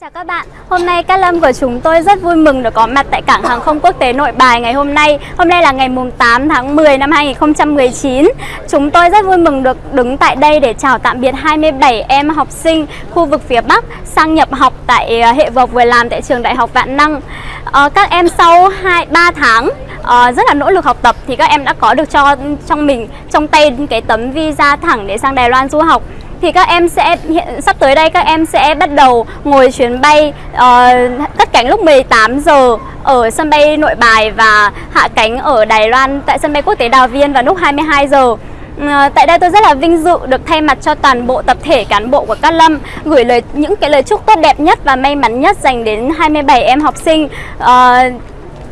Chào các bạn, hôm nay Cát Lâm của chúng tôi rất vui mừng được có mặt tại Cảng Hàng không Quốc tế Nội Bài ngày hôm nay. Hôm nay là ngày mùng 8 tháng 10 năm 2019 Chúng tôi rất vui mừng được đứng tại đây để chào tạm biệt 27 em học sinh khu vực phía Bắc sang nhập học tại ờ, hệ vực vừa làm tại trường Đại học Vạn Năng. Ờ, các em sau 2, 3 tháng ờ, rất là nỗ lực học tập thì các em đã có được cho trong mình trong tay cái tấm visa thẳng để sang Đài Loan du học thì các em sẽ hiện sắp tới đây các em sẽ bắt đầu ngồi chuyến bay ờ, uh, cất cánh lúc 18 giờ ở sân bay Nội Bài và hạ cánh ở Đài Loan tại sân bay quốc tế Đào Viên vào lúc 22 giờ. Ờ, tại đây tôi rất là vinh dự được thay mặt cho toàn bộ tập thể cán bộ của Cát Lâm gửi lời những cái lời chúc tốt đẹp nhất và may mắn nhất dành đến 27 em học sinh. Uh,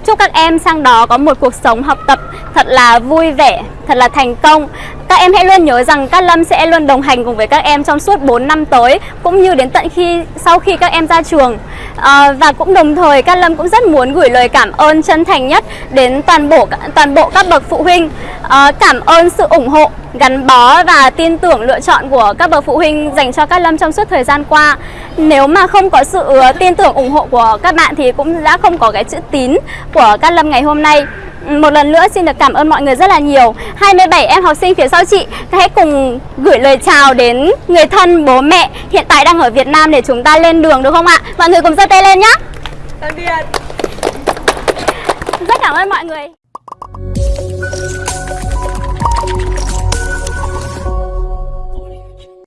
chúc các em sang đó có một cuộc sống học tập thật là vui vẻ, thật là thành công. Các em hãy luôn nhớ rằng Cát Lâm sẽ luôn đồng hành cùng với các em trong suốt 4 năm tới cũng như đến tận khi sau khi các em ra trường. À, và cũng đồng thời Cát Lâm cũng rất muốn gửi lời cảm ơn chân thành nhất đến toàn bộ toàn bộ các bậc phụ huynh. À, cảm ơn sự ủng hộ, gắn bó và tin tưởng lựa chọn của các bậc phụ huynh dành cho Cát Lâm trong suốt thời gian qua. Nếu mà không có sự tin tưởng ủng hộ của các bạn thì cũng đã không có cái chữ tín của Cát Lâm ngày hôm nay. Một lần nữa xin được cảm ơn mọi người rất là nhiều 27 em học sinh phía sau chị Hãy cùng gửi lời chào đến người thân, bố mẹ Hiện tại đang ở Việt Nam để chúng ta lên đường được không ạ? Mọi người cùng giơ tay lên nhé Rất cảm ơn mọi người